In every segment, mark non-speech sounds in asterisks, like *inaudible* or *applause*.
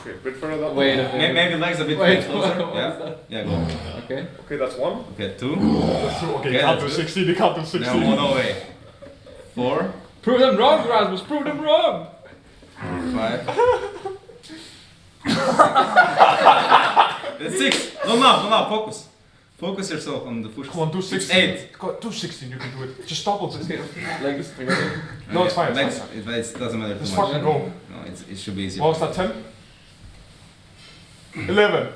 Okay, bit further down. Wait a Maybe, minute. maybe legs a bit Wait, closer. what yeah. that? Yeah, go. Okay. Okay, that's one. Okay, two. That's two. Okay, Yeah, can't do that's 16, you can't do Now one away. Four, Prove them wrong, Rasmus. Prove them wrong. five. That's six. No, no, no, no. Focus. Focus yourself on the push. Come on, do 16. eight. Come on, do 16, you can do it. Just double 16. *laughs* Legs together. No, it's fine, it's Legs, fine. It, it doesn't matter too Just much. fucking go. No, it's, it should be easier. What was that, 10? 11.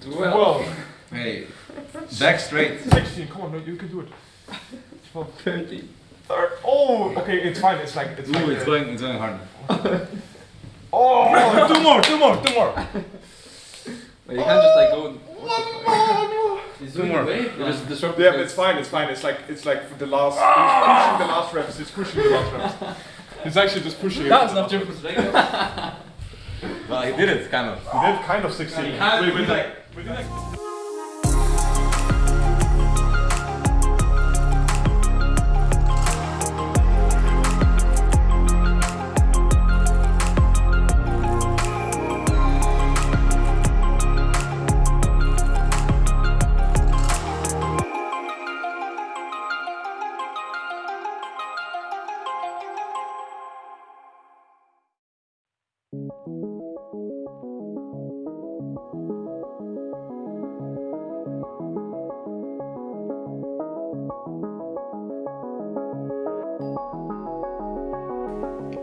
12. 12. Hey, back straight. 16, come on, no, you can do it. 12. 13. Third. Oh, okay, it's fine. It's like, it's like. Ooh, it's uh, going, it's going hard. *laughs* Oh, two more, two more, two more. Wait, you can't just like go. What the fuck? Two more. the wave. You just disrupt Yeah, but it's fine, it's fine. It's like, it's like for the last, he's pushing the last reps, he's pushing the last reps. He's actually just pushing it. That's not gym for today. *laughs* Well, he did it, kind of. He did kind of 16. He has Wait, been wait, like- wait,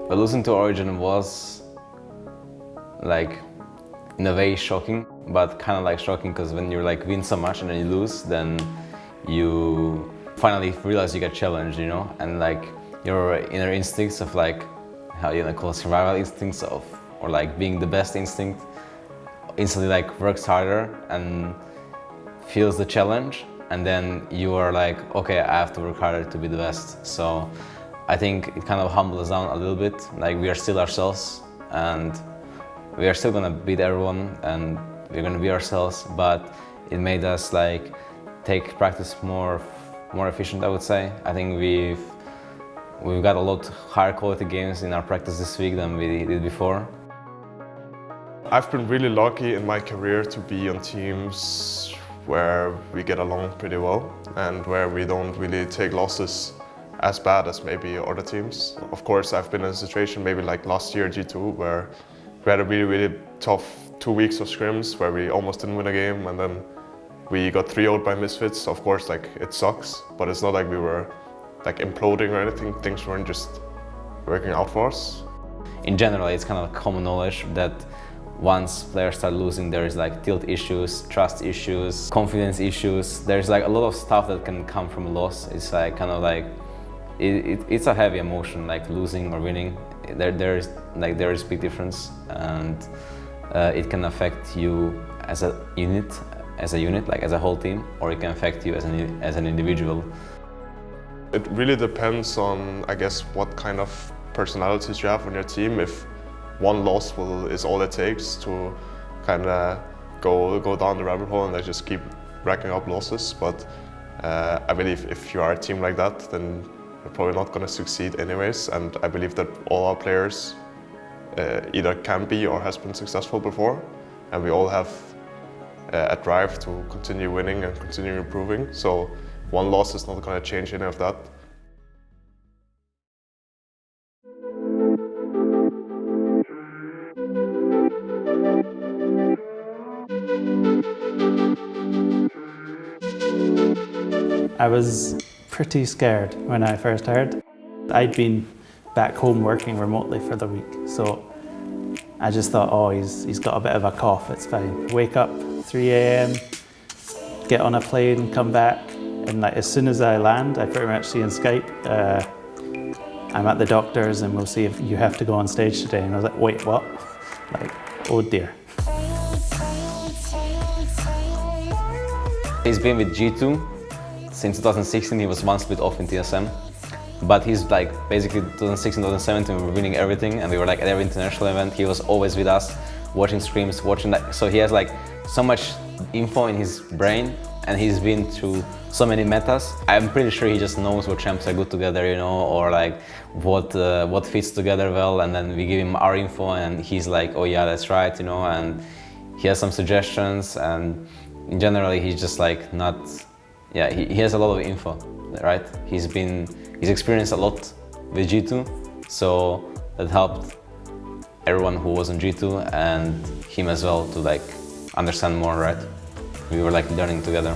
But losing to Origen was like in a way shocking, but kind of like shocking because when you like win so much and then you lose, then you finally realize you get challenged, you know, and like your inner instincts of like how you know call survival instincts of or like being the best instinct instantly like works harder and feels the challenge and then you are like okay i have to work harder to be the best. So i think it kind of humbles us down a little bit. Like we are still ourselves and we are still gonna beat everyone and we're gonna be ourselves but it made us like take practice more more efficient i would say. I think we've we've got a lot higher quality games in our practice this week than we did before. I've been really lucky in my career to be on teams where we get along pretty well and where we don't really take losses as bad as maybe other teams. Of course, I've been in a situation maybe like last year G2 where we had a really, really tough two weeks of scrims where we almost didn't win a game and then we got 3 0 by Misfits. Of course, like it sucks, but it's not like we were like imploding or anything. Things weren't just working out for us. in general, it's kind of common knowledge that once players start losing, there is like tilt issues, trust issues, confidence issues. There's like a lot of stuff that can come from loss. It's like kind of like it, it, it's a heavy emotion, like losing or winning. There, there is like there is big difference, and uh, it can affect you as a unit, as a unit, like as a whole team, or it can affect you as an as an individual. It really depends on, I guess, what kind of personalities you have on your team. If one loss will, is all it takes to kind of go go down the rabbit hole and just keep racking up losses. But uh, I believe if you are a team like that, then you're probably not going to succeed anyways. And I believe that all our players uh, either can be or has been successful before, and we all have uh, a drive to continue winning and continue improving. So one loss is not going to change any of that. I was pretty scared when I first heard. I'd been back home working remotely for the week, so I just thought, oh, he's, he's got a bit of a cough, it's fine. Wake up 3 a.m., get on a plane, come back, and like, as soon as I land, I pretty much see on Skype, uh, I'm at the doctor's and we'll see if you have to go on stage today. And I was like, wait, what? *laughs* Like, oh dear. He's been with G2 since 2016. He was one split off in TSM. But he's like basically 2016, 2017, we were winning everything and we were like at every international event. He was always with us, watching streams, watching that. So he has like so much info in his brain and he's been through so many metas. I'm pretty sure he just knows what champs are good together, you know, or like what uh, what fits together well. And then we give him our info, and he's like, "Oh yeah, that's right," you know, and he has some suggestions. And generally, he's just like not, yeah, he, he has a lot of info, right? He's been he's experienced a lot with G2, so that helped everyone who was on G2 and him as well to like understand more, right? We were like learning together.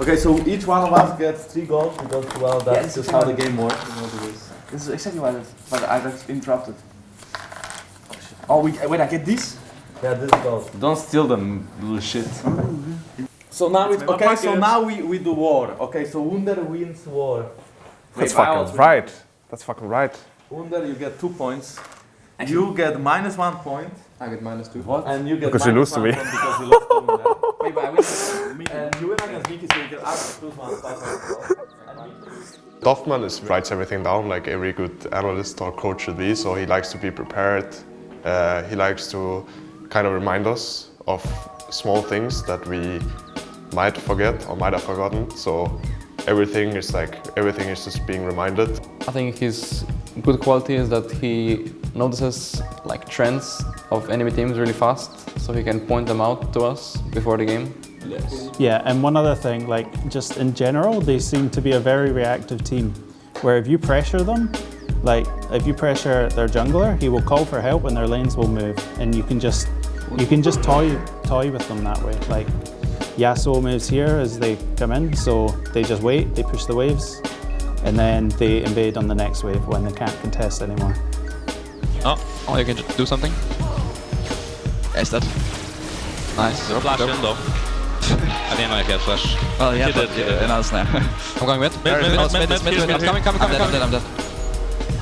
Okay, so each one of us gets three goals because, well, that's Yes, just how the game works. You know, because this is exactly why, why I got interrupted. Oh, we, wait, I get this? Yeah, this goes. Don't steal them, little shit. So now it's, my okay, so now we, we do war. Okay, so Wunder wins war. That's Wait, fucking right. That's fucking right. Wunder, you get two points. You get minus one point. I get minus two. What? And you get Because you minus lose to me. Because you lost to Wunder. *laughs* Wait, but I win. And you win against Miki, so you get plus plus one, plus one. And Duffman is writes everything down like every good analyst or coach should be. So he likes to be prepared. Uh, he likes to kind of remind us of small things that we might forget or might have forgotten. So everything is like everything is just being reminded. I think his good quality is that he notices like trends of enemy teams really fast, so he can point them out to us before the game. Yes. Yeah, and one other thing, like just in general, they seem to be a very reactive team. Where if you pressure them, like if you pressure their jungler, he will call for help and their lanes will move, and you can just you can just toy toy with them that way. Like Yasuo moves here as they come in, so they just wait, they push the waves, and then they invade on the next wave when they can't contest anymore. Oh, oh, you can just do something. Yes, that. Nice. Flash in though. *laughs* I didn't know I had flash. Well, yeah, He but did, he uh, did. another snare. I'm going mid. Mid, mid, Oh, mid, mid, mid, mid, mid, mid, I'm coming, coming, I'm coming, dead, coming. I'm dead, I'm dead.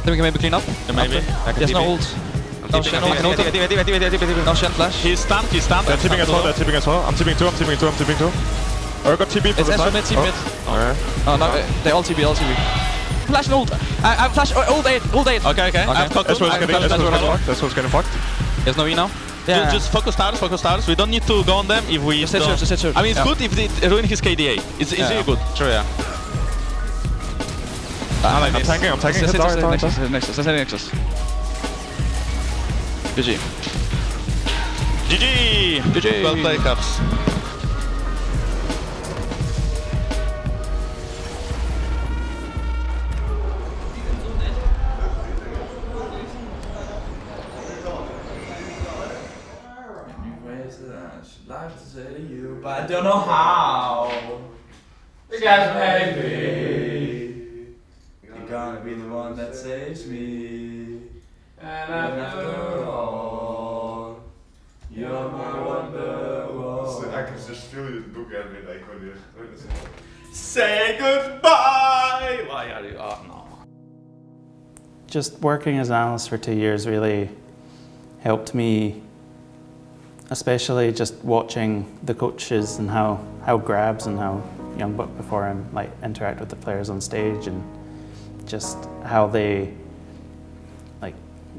Then we can maybe clean up. Yeah, maybe. I can He has no TP. ult. I'm No TPing, Shen, I'm no TPing, Shen. No Shen flash. He's stunned, he's stunned. They're I'm tipping as well. stunned They're tipping as well. I'm tipping two. I'm tipping two. I'm tipping two. Oh, I got TP for It's the Ezra side. mid, team mid. Alright. Oh, no, uh, they all TB, all TB. Flash and ult. I, I flash ult 8, ult 8. Okay, okay. I've cocked That's him. what's I've getting. cocked That's him. what's getting fucked. That's what's getting fucked. There's no E now. Ju- Just focus towers, focus towers. We don't need to go on them if we Just hit don't. church, just hit church. I mean, it's Yeah. good if they ruin his KDA. It's, it's Yeah. really good. True, yeah. I like I'm tanking. I'm tanking. Just Hit hit tower, Nexus, tower, hit Nexus, hit Nexus, hit Nexus. GG. GG! GG. Well played, Caps. But I don't know how. You guys made me. Saves me. And after all, you're my wonder I can just feel you look at me like when you Say goodbye! Why are you? Oh no. just working as an analyst for two years really helped me, especially just watching the coaches and how, how GrabbZ and how YoungBuck before him like interact with the players on stage and just how they like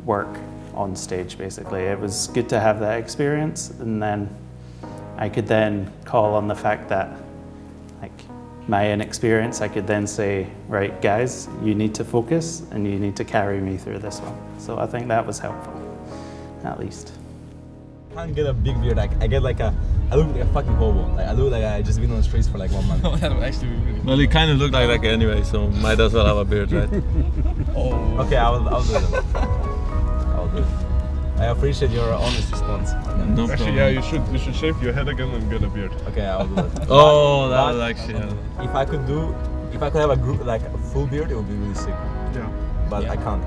work on stage basically. It was good to have that experience and then I could then call on the fact that like my inexperience, I could then say, right, guys, you need to focus and you need to carry me through this one. So I think that was helpful, at least. I can't get a big beard. Like I get like a, I look like a fucking hobo. Like I look like I just been on the streets for like one month. *laughs* that would actually be really Well, you kind of look like that anyway, so might as well have a beard, right? *laughs* oh. Okay, I will, I'll do it. I'll do it. I appreciate your honest response. No Actually, problem. yeah, you should you should shave your head again and get a beard. Okay, I'll do it. *laughs* Oh, that But- was actually. yeah. If I could do, if I could have a group like a full beard, it would be really sick. Yeah. But I can't.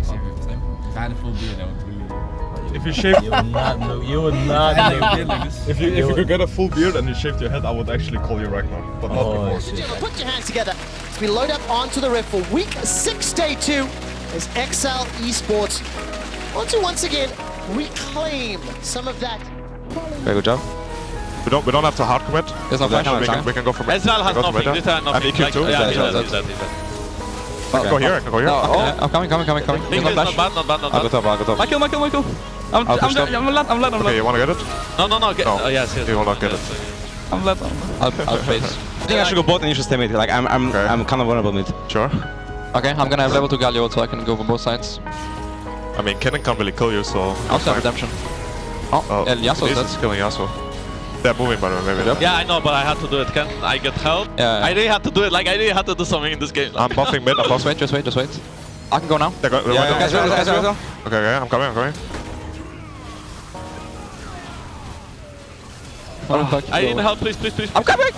If I had a full beard, I would really. If you shave, You would not look. You would not look. *laughs* if you if you could get a full beard and you shaved your head, I would actually call you Ragnar, but not Oh before. shit. Put your hands together as we load up onto the riff for week six, day two, as Excel Esports want to once again reclaim some of that. Very good job. We don't we don't have to hard commit. There's no flash. we, can, we can go from Ezreal has can go nothing. This has nothing. And EQ too. Like, yeah, He's he's dead, dead, he's he's dead, he's dead. can go here, I can go here. No, oh, I'm coming, coming, coming, coming. Think Not it's flash. not bad, not bad, not I'll go bad. top, I'll go top. my kill, my kill, my kill. I'm, I'll I'm. I'm, I'm led, I'm led, I'm Okay, you wanna get it? No, no, no. Get, No. oh, yes, yes. You will not get it. I'm led. I'll, I'll face. I think I should go bot and you should stay mid. Like, I'm, I'm, Okay. I'm kind of vulnerable mid. Sure. Okay, I'm gonna have level 2 Galio so I can go for both sides. I mean, Kennen can't really kill you, so... I also have redemption. Oh, Oh, El Yasuo's Elise dead. killing Yasuo. They're moving, by the way, maybe. Yeah, I know, but I had to do it. Can I get help? Yeah, yeah. I really had to do it. Like, I really had to do something in this game. I'm buffing mid, I'm *laughs* Just buffing. wait, just wait, just wait. I can go now. They're go- they're Yeah, going guys, down. go, guys, go, go. Okay, okay, I'm coming, I'm coming. One back. I need help, please, please, please. I'm coming!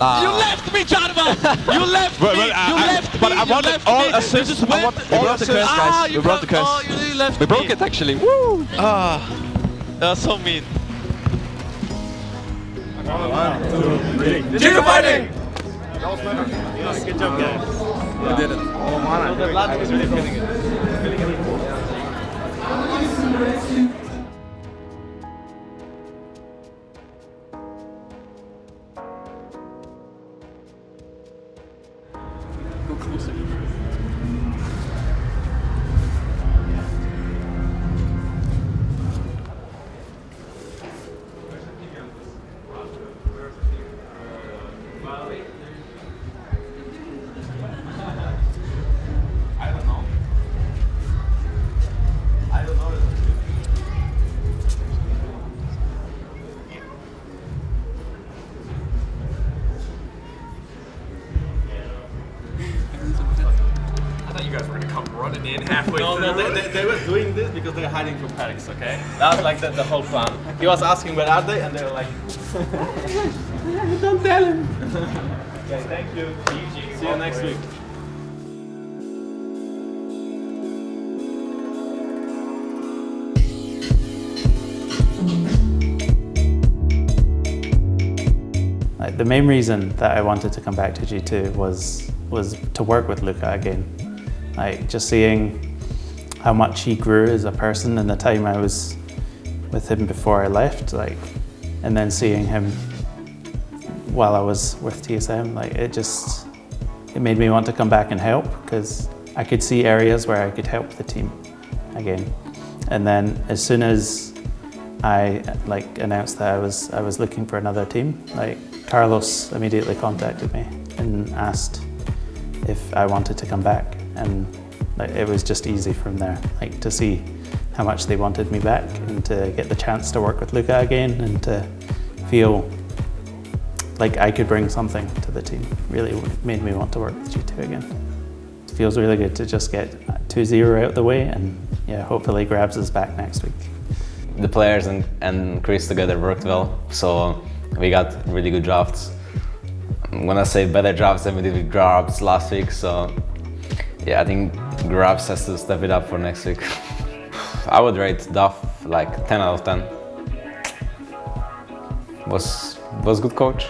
Ah. You left me, Jarvan! You *laughs* left But- me! but I- you I- left but me! I you wanted left all me! You assists. just I went. want all We broke the curse, Ah, guys. you We broke the broke- curse. Oh, you really left We broke me. it actually. Woo! Ah, that was so mean. Chico fighting! I halfway No, no, they, they, they were doing this because they're hiding from Paddocks, okay? That was like the, the whole plan. He was asking where are they, and they were like, *laughs* don't tell him. *laughs* okay, thank you. See you next week. Like, the main reason that I wanted to come back to G2 was was to work with Luka again. Like just seeing how much he grew as a person in the time I was with him before I left, like, and then seeing him while I was with TSM, like it just it made me want to come back and help because I could see areas where I could help the team again. And then as soon as I like announced that I was I was looking for another team. Like Carlos immediately contacted me and asked if I wanted to come back, and like, it was just easy from there. Like to see how much they wanted me back, and to get the chance to work with Luka again, and to feel like I could bring something to the team. Really made me want to work with G2 again. It feels really good to just get 2-0 out the way, and yeah, hopefully grabs us back next week. the players and, and Chris together worked well, so we got really good drafts. I'm gonna say better drafts than we did with GrabbZ last week, so yeah, I think GrabbZ has to step it up for next week. *laughs* I would rate Duff like 10 out of 10. Was was good coach.